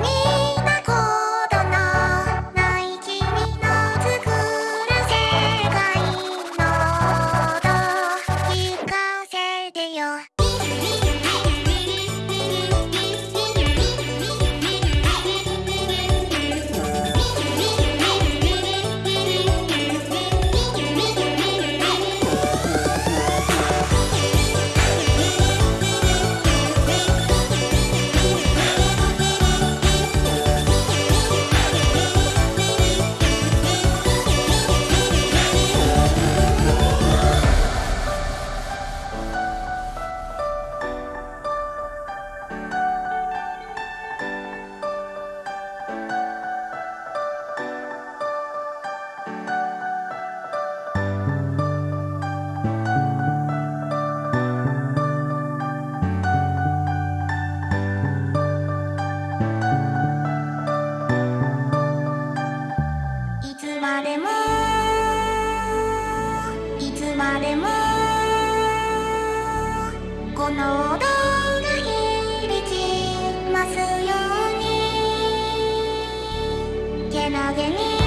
me. いつまでもいつまでもこの音が響きますように。けなげに